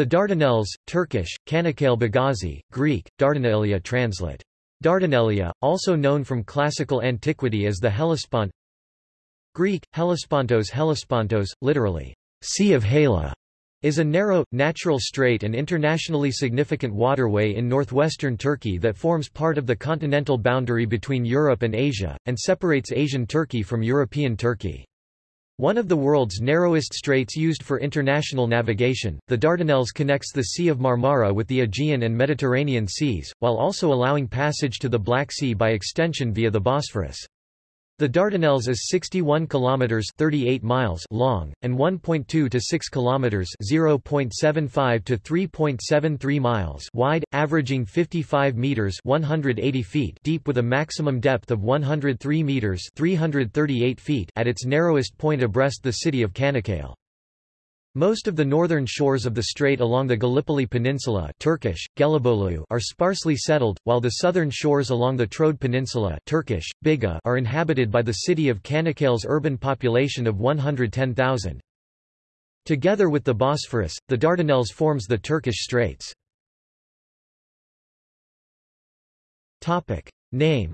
The Dardanelles, Turkish, Kanakel Bagazi, Greek, Dardanelia translate. Dardanelia, also known from classical antiquity as the Hellespont Greek, Hellespontos Hellespontos, literally, Sea of Helle, is a narrow, natural strait and internationally significant waterway in northwestern Turkey that forms part of the continental boundary between Europe and Asia, and separates Asian Turkey from European Turkey. One of the world's narrowest straits used for international navigation, the Dardanelles connects the Sea of Marmara with the Aegean and Mediterranean seas, while also allowing passage to the Black Sea by extension via the Bosphorus. The Dardanelles is 61 kilometers 38 miles long and 1.2 to 6 kilometers 0.75 to 3.73 miles wide, averaging 55 meters 180 feet deep with a maximum depth of 103 meters 338 feet at its narrowest point abreast the city of Kanakkale. Most of the northern shores of the strait along the Gallipoli Peninsula Turkish, are sparsely settled, while the southern shores along the Troad Peninsula Turkish, Biga are inhabited by the city of Kanakkale's urban population of 110,000. Together with the Bosphorus, the Dardanelles forms the Turkish Straits. Name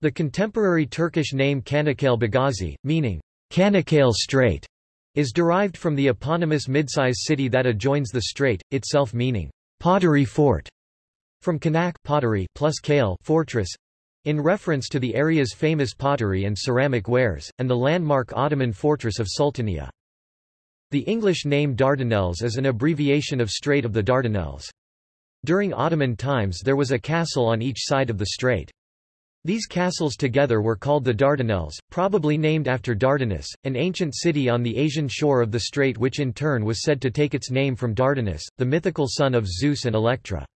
The contemporary Turkish name Kanakkale Bagazi, meaning Kanakkale Strait is derived from the eponymous midsize city that adjoins the strait, itself meaning pottery fort, from Kanak pottery plus Kale fortress, in reference to the area's famous pottery and ceramic wares, and the landmark Ottoman fortress of Sultaniye. The English name Dardanelles is an abbreviation of Strait of the Dardanelles. During Ottoman times there was a castle on each side of the strait. These castles together were called the Dardanelles, probably named after Dardanus, an ancient city on the Asian shore of the strait which in turn was said to take its name from Dardanus, the mythical son of Zeus and Electra.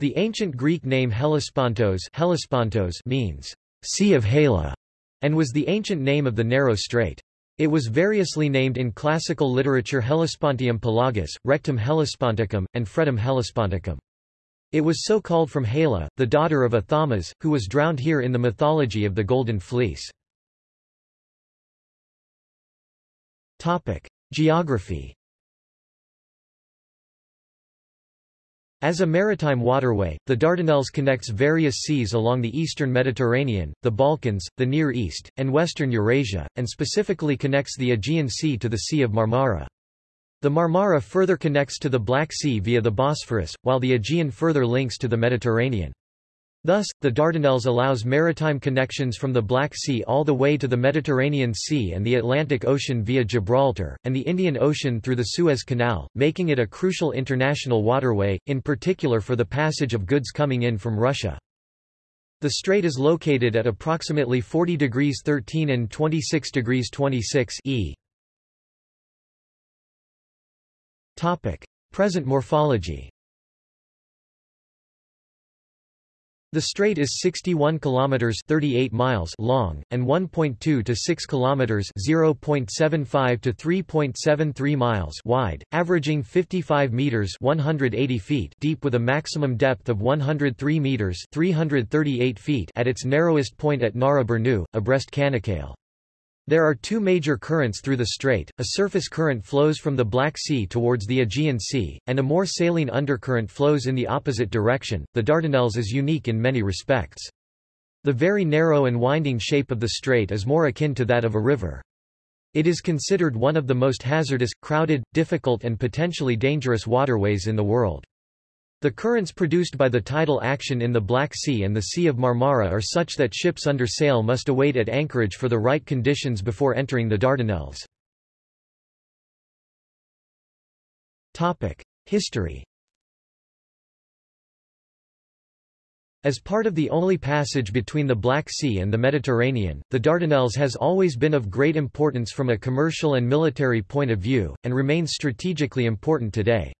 The ancient Greek name Hellespontos, Hellespontos means, Sea of Helle, and was the ancient name of the narrow strait. It was variously named in classical literature Hellespontium Pelagus, Rectum Hellesponticum, and Fretum Hellesponticum. It was so called from Helle, the daughter of Athamas, who was drowned here in the mythology of the Golden Fleece. Geography As a maritime waterway, the Dardanelles connects various seas along the eastern Mediterranean, the Balkans, the Near East, and western Eurasia, and specifically connects the Aegean Sea to the Sea of Marmara. The Marmara further connects to the Black Sea via the Bosphorus, while the Aegean further links to the Mediterranean. Thus, the Dardanelles allows maritime connections from the Black Sea all the way to the Mediterranean Sea and the Atlantic Ocean via Gibraltar, and the Indian Ocean through the Suez Canal, making it a crucial international waterway, in particular for the passage of goods coming in from Russia. The strait is located at approximately 40 degrees 13 and 26 degrees 26 e. Topic. Present morphology The strait is 61 kilometers 38 miles long and 1.2 to 6 kilometers 0.75 to 3.73 miles wide, averaging 55 meters 180 feet deep with a maximum depth of 103 meters 338 feet at its narrowest point at Nara Burnu, abreast Kanakkale. There are two major currents through the strait, a surface current flows from the Black Sea towards the Aegean Sea, and a more saline undercurrent flows in the opposite direction. The Dardanelles is unique in many respects. The very narrow and winding shape of the strait is more akin to that of a river. It is considered one of the most hazardous, crowded, difficult and potentially dangerous waterways in the world. The currents produced by the tidal action in the Black Sea and the Sea of Marmara are such that ships under sail must await at anchorage for the right conditions before entering the Dardanelles. History As part of the only passage between the Black Sea and the Mediterranean, the Dardanelles has always been of great importance from a commercial and military point of view, and remains strategically important today.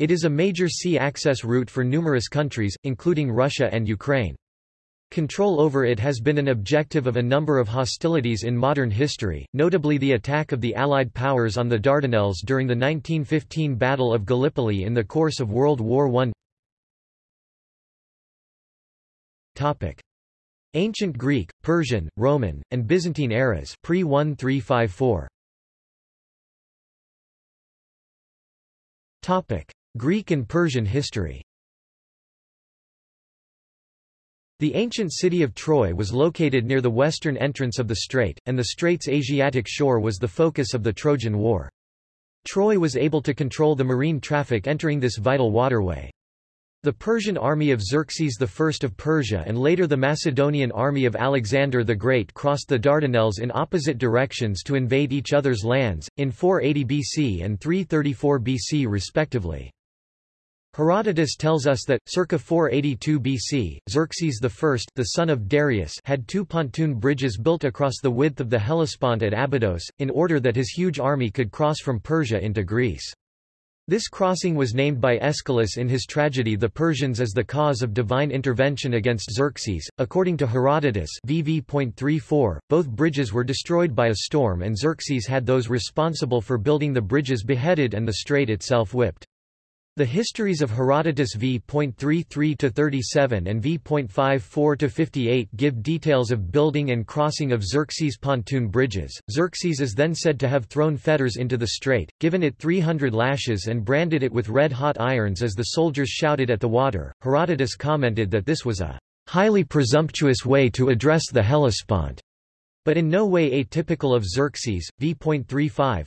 It is a major sea access route for numerous countries, including Russia and Ukraine. Control over it has been an objective of a number of hostilities in modern history, notably the attack of the Allied powers on the Dardanelles during the 1915 Battle of Gallipoli in the course of World War I. Topic. Ancient Greek, Persian, Roman, and Byzantine eras pre 1354. Topic: Greek and Persian history. The ancient city of Troy was located near the western entrance of the strait, and the strait's Asiatic shore was the focus of the Trojan War. Troy was able to control the marine traffic entering this vital waterway. The Persian army of Xerxes I of Persia and later the Macedonian army of Alexander the Great crossed the Dardanelles in opposite directions to invade each other's lands, in 480 BC and 334 BC respectively. Herodotus tells us that, circa 482 BC, Xerxes I the son of Darius had two pontoon bridges built across the width of the Hellespont at Abydos, in order that his huge army could cross from Persia into Greece. This crossing was named by Aeschylus in his tragedy The Persians as the cause of divine intervention against Xerxes. According to Herodotus VV.34, both bridges were destroyed by a storm and Xerxes had those responsible for building the bridges beheaded and the strait itself whipped. The histories of Herodotus v.33-37 and v.54-58 give details of building and crossing of Xerxes' pontoon bridges. Xerxes is then said to have thrown fetters into the strait, given it 300 lashes and branded it with red-hot irons as the soldiers shouted at the water. Herodotus commented that this was a highly presumptuous way to address the Hellespont, but in no way atypical of Xerxes. v.35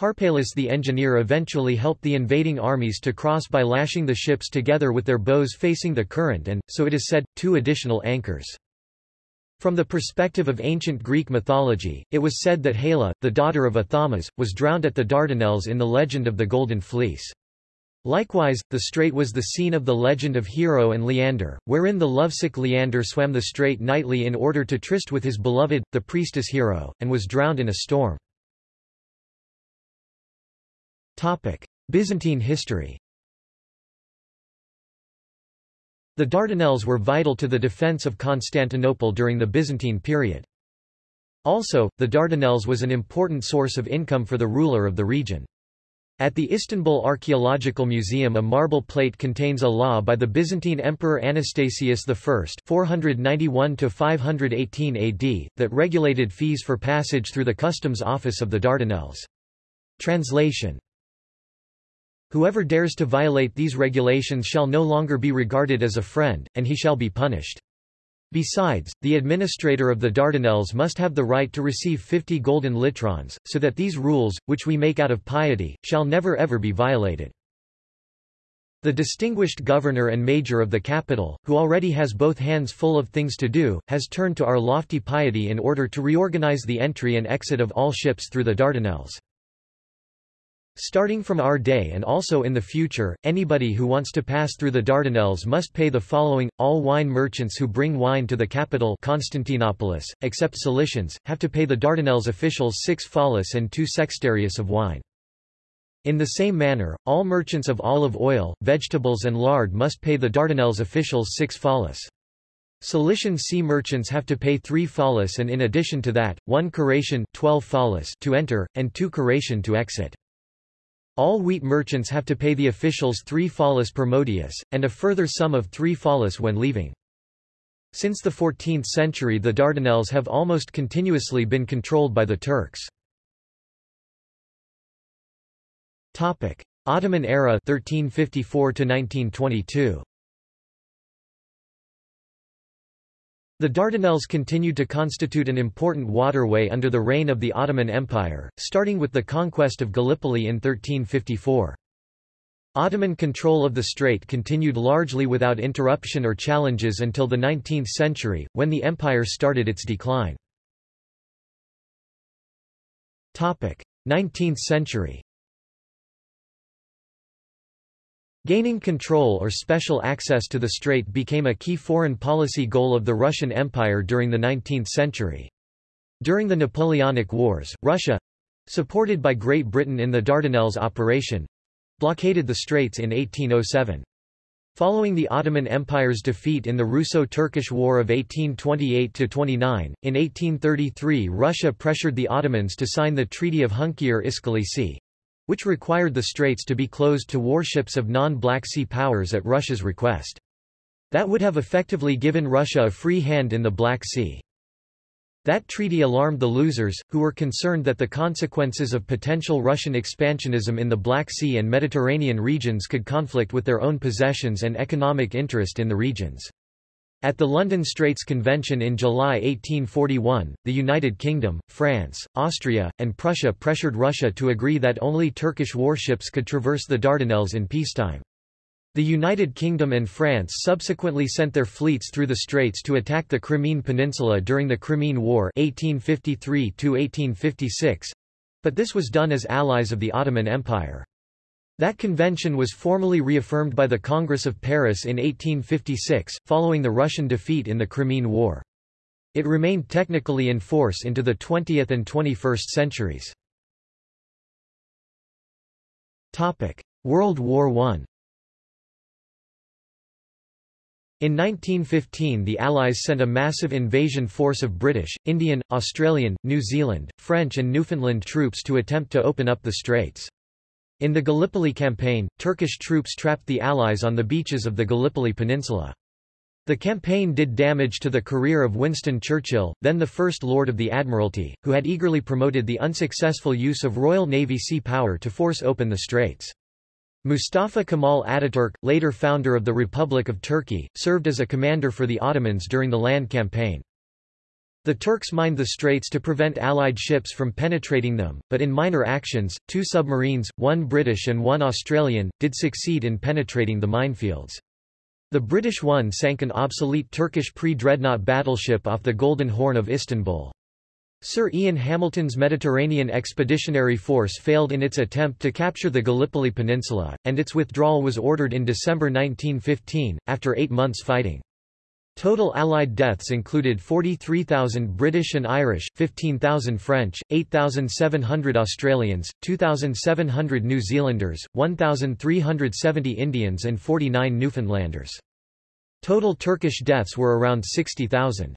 Harpalus the engineer eventually helped the invading armies to cross by lashing the ships together with their bows facing the current and, so it is said, two additional anchors. From the perspective of ancient Greek mythology, it was said that Helle, the daughter of Athamas, was drowned at the Dardanelles in the legend of the Golden Fleece. Likewise, the strait was the scene of the legend of Hero and Leander, wherein the lovesick Leander swam the strait nightly in order to tryst with his beloved, the priestess Hero, and was drowned in a storm. Byzantine history The Dardanelles were vital to the defense of Constantinople during the Byzantine period. Also, the Dardanelles was an important source of income for the ruler of the region. At the Istanbul Archaeological Museum a marble plate contains a law by the Byzantine Emperor Anastasius I 491-518 AD, that regulated fees for passage through the customs office of the Dardanelles. Translation Whoever dares to violate these regulations shall no longer be regarded as a friend, and he shall be punished. Besides, the administrator of the Dardanelles must have the right to receive fifty golden litrons, so that these rules, which we make out of piety, shall never ever be violated. The distinguished governor and major of the capital, who already has both hands full of things to do, has turned to our lofty piety in order to reorganize the entry and exit of all ships through the Dardanelles. Starting from our day and also in the future, anybody who wants to pass through the Dardanelles must pay the following. All wine merchants who bring wine to the capital Constantinopolis, except Cilicians, have to pay the Dardanelles officials six phallus and two sextarius of wine. In the same manner, all merchants of olive oil, vegetables and lard must pay the Dardanelles officials six phallus. Cilician sea merchants have to pay three phallus and in addition to that, one curation 12 phallus to enter, and two curation to exit. All wheat merchants have to pay the officials three phallus per modius, and a further sum of three phallus when leaving. Since the 14th century the Dardanelles have almost continuously been controlled by the Turks. Ottoman era 1354 1922 The Dardanelles continued to constitute an important waterway under the reign of the Ottoman Empire, starting with the conquest of Gallipoli in 1354. Ottoman control of the strait continued largely without interruption or challenges until the 19th century, when the empire started its decline. 19th century Gaining control or special access to the strait became a key foreign policy goal of the Russian Empire during the 19th century. During the Napoleonic Wars, Russia—supported by Great Britain in the Dardanelles operation—blockaded the straits in 1807. Following the Ottoman Empire's defeat in the Russo-Turkish War of 1828–29, in 1833 Russia pressured the Ottomans to sign the Treaty of Hunkiar-Iskelesi which required the straits to be closed to warships of non-Black Sea powers at Russia's request. That would have effectively given Russia a free hand in the Black Sea. That treaty alarmed the losers, who were concerned that the consequences of potential Russian expansionism in the Black Sea and Mediterranean regions could conflict with their own possessions and economic interest in the regions. At the London Straits Convention in July 1841, the United Kingdom, France, Austria, and Prussia pressured Russia to agree that only Turkish warships could traverse the Dardanelles in peacetime. The United Kingdom and France subsequently sent their fleets through the straits to attack the Crimean Peninsula during the Crimean War (1853–1856), but this was done as allies of the Ottoman Empire. That convention was formally reaffirmed by the Congress of Paris in 1856, following the Russian defeat in the Crimean War. It remained technically in force into the 20th and 21st centuries. World War I In 1915 the Allies sent a massive invasion force of British, Indian, Australian, New Zealand, French and Newfoundland troops to attempt to open up the straits. In the Gallipoli campaign, Turkish troops trapped the Allies on the beaches of the Gallipoli Peninsula. The campaign did damage to the career of Winston Churchill, then the First Lord of the Admiralty, who had eagerly promoted the unsuccessful use of Royal Navy sea power to force open the straits. Mustafa Kemal Ataturk, later founder of the Republic of Turkey, served as a commander for the Ottomans during the land campaign. The Turks mined the straits to prevent Allied ships from penetrating them, but in minor actions, two submarines, one British and one Australian, did succeed in penetrating the minefields. The British one sank an obsolete Turkish pre-dreadnought battleship off the Golden Horn of Istanbul. Sir Ian Hamilton's Mediterranean Expeditionary Force failed in its attempt to capture the Gallipoli Peninsula, and its withdrawal was ordered in December 1915, after eight months fighting. Total Allied deaths included 43,000 British and Irish, 15,000 French, 8,700 Australians, 2,700 New Zealanders, 1,370 Indians and 49 Newfoundlanders. Total Turkish deaths were around 60,000.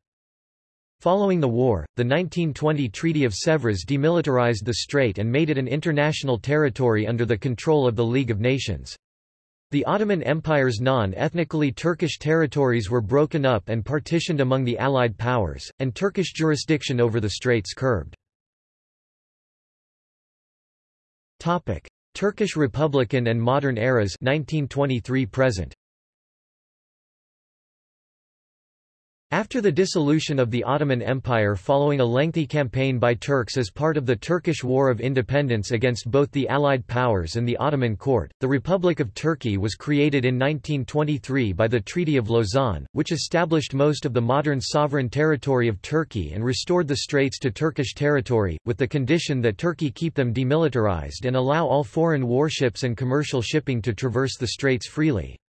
Following the war, the 1920 Treaty of Sèvres demilitarized the strait and made it an international territory under the control of the League of Nations. The Ottoman Empire's non-ethnically Turkish territories were broken up and partitioned among the Allied powers, and Turkish jurisdiction over the straits curbed. Turkish Republican and Modern Eras 1923 present. After the dissolution of the Ottoman Empire following a lengthy campaign by Turks as part of the Turkish War of Independence against both the Allied powers and the Ottoman court, the Republic of Turkey was created in 1923 by the Treaty of Lausanne, which established most of the modern sovereign territory of Turkey and restored the straits to Turkish territory, with the condition that Turkey keep them demilitarized and allow all foreign warships and commercial shipping to traverse the straits freely.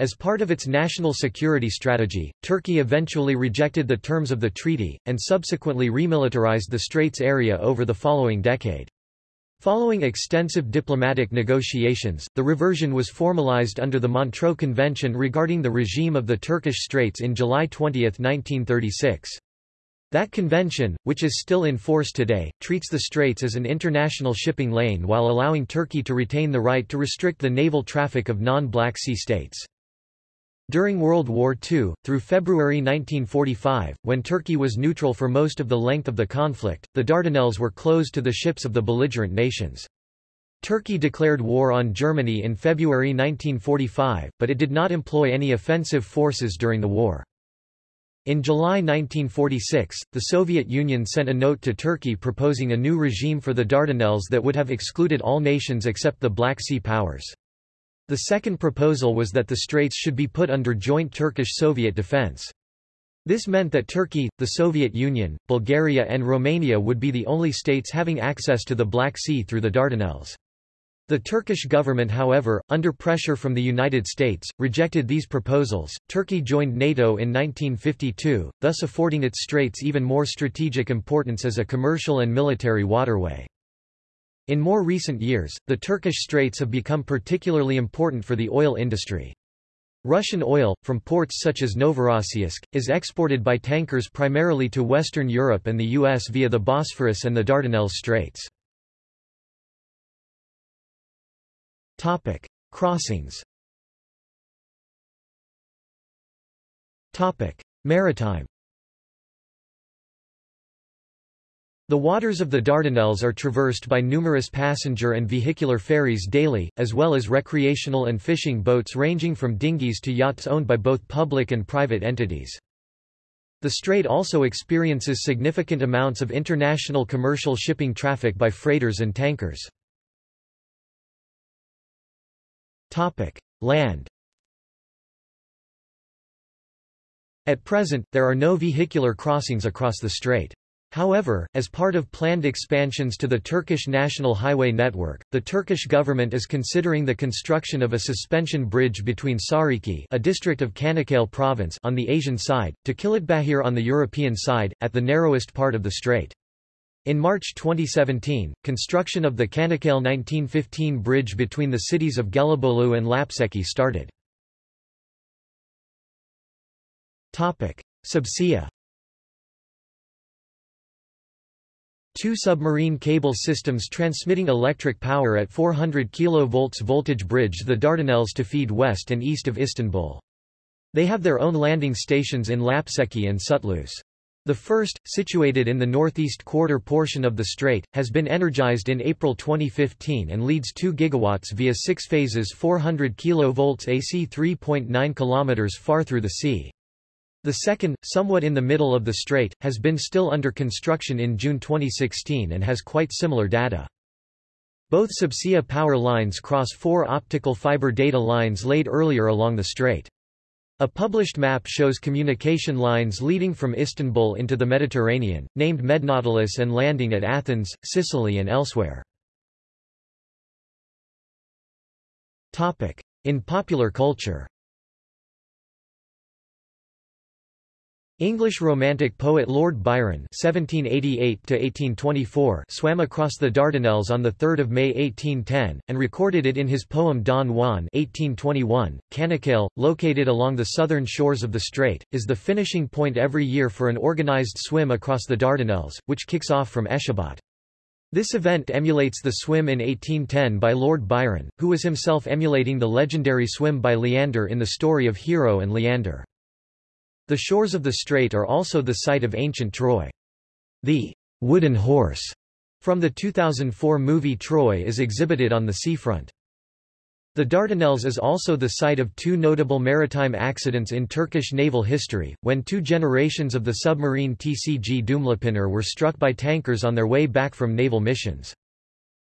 As part of its national security strategy, Turkey eventually rejected the terms of the treaty, and subsequently remilitarized the Straits area over the following decade. Following extensive diplomatic negotiations, the reversion was formalized under the Montreux Convention regarding the regime of the Turkish Straits in July 20, 1936. That convention, which is still in force today, treats the straits as an international shipping lane while allowing Turkey to retain the right to restrict the naval traffic of non-Black Sea states. During World War II, through February 1945, when Turkey was neutral for most of the length of the conflict, the Dardanelles were closed to the ships of the belligerent nations. Turkey declared war on Germany in February 1945, but it did not employ any offensive forces during the war. In July 1946, the Soviet Union sent a note to Turkey proposing a new regime for the Dardanelles that would have excluded all nations except the Black Sea powers. The second proposal was that the straits should be put under joint Turkish-Soviet defense. This meant that Turkey, the Soviet Union, Bulgaria and Romania would be the only states having access to the Black Sea through the Dardanelles. The Turkish government however, under pressure from the United States, rejected these proposals. Turkey joined NATO in 1952, thus affording its straits even more strategic importance as a commercial and military waterway. In more recent years, the Turkish Straits have become particularly important for the oil industry. Russian oil, from ports such as Novorossiysk, is exported by tankers primarily to Western Europe and the U.S. via the Bosphorus and the Dardanelles Straits. Crossings Maritime The waters of the Dardanelles are traversed by numerous passenger and vehicular ferries daily, as well as recreational and fishing boats ranging from dinghies to yachts owned by both public and private entities. The strait also experiences significant amounts of international commercial shipping traffic by freighters and tankers. Land At present, there are no vehicular crossings across the strait. However, as part of planned expansions to the Turkish national highway network, the Turkish government is considering the construction of a suspension bridge between Sariki a district of Kanakkale province on the Asian side, to Kilitbahir on the European side, at the narrowest part of the strait. In March 2017, construction of the Kanakkale 1915 bridge between the cities of Gelibolu and Lapseki started. Subsea Two submarine cable systems transmitting electric power at 400 kV voltage bridge the Dardanelles to feed west and east of Istanbul. They have their own landing stations in Lapseki and Sütlüce. The first, situated in the northeast quarter portion of the strait, has been energized in April 2015 and leads 2 gigawatts via six phases 400 kV AC 3.9 km far through the sea. The second, somewhat in the middle of the strait, has been still under construction in June 2016 and has quite similar data. Both subsea power lines cross four optical fiber data lines laid earlier along the strait. A published map shows communication lines leading from Istanbul into the Mediterranean, named Mednautilus and landing at Athens, Sicily and elsewhere. In popular culture English Romantic poet Lord Byron (1788–1824) swam across the Dardanelles on 3 May 1810 and recorded it in his poem Don Juan (1821). Kanakkale, located along the southern shores of the strait, is the finishing point every year for an organized swim across the Dardanelles, which kicks off from Eceabat. This event emulates the swim in 1810 by Lord Byron, who was himself emulating the legendary swim by Leander in the story of Hero and Leander. The shores of the strait are also the site of ancient Troy. The wooden horse from the 2004 movie Troy is exhibited on the seafront. The Dardanelles is also the site of two notable maritime accidents in Turkish naval history, when two generations of the submarine TCG Dumlupınar were struck by tankers on their way back from naval missions.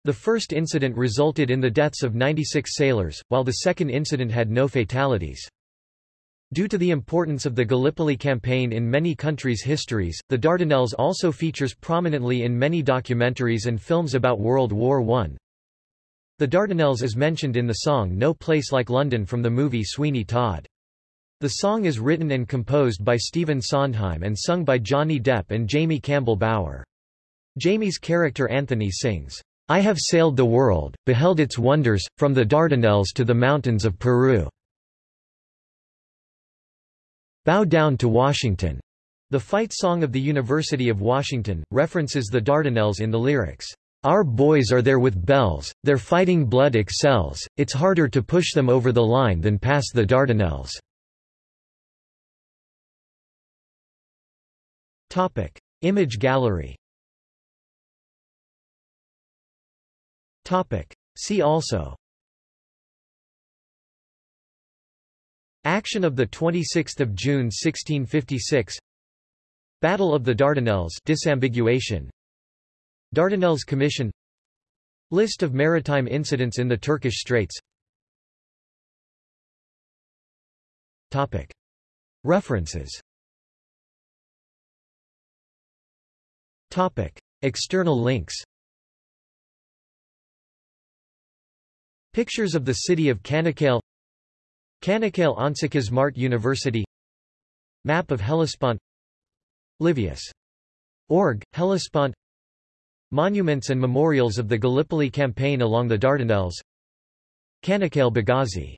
The first incident resulted in the deaths of 96 sailors, while the second incident had no fatalities. Due to the importance of the Gallipoli campaign in many countries' histories, the Dardanelles also features prominently in many documentaries and films about World War I. The Dardanelles is mentioned in the song No Place Like London from the movie Sweeney Todd. The song is written and composed by Stephen Sondheim and sung by Johnny Depp and Jamie Campbell Bower. Jamie's character Anthony sings, I have sailed the world, beheld its wonders, from the Dardanelles to the mountains of Peru. Bow Down to Washington. The fight song of the University of Washington, references the Dardanelles in the lyrics. Our boys are there with bells, their fighting blood excels, it's harder to push them over the line than pass the Dardanelles. Topic. Image gallery Topic. See also Action of the 26 June 1656 Battle of the Dardanelles disambiguation. Dardanelles Commission. List of maritime incidents in the Turkish Straits. Topic. References. Topic. External links. Pictures of the city of Kanakkale Kanakkale Onsekiz Mart University. Map of Hellespont. Livius. Org, Hellespont. Monuments and memorials of the Gallipoli campaign along the Dardanelles. Kanakkale Bagazi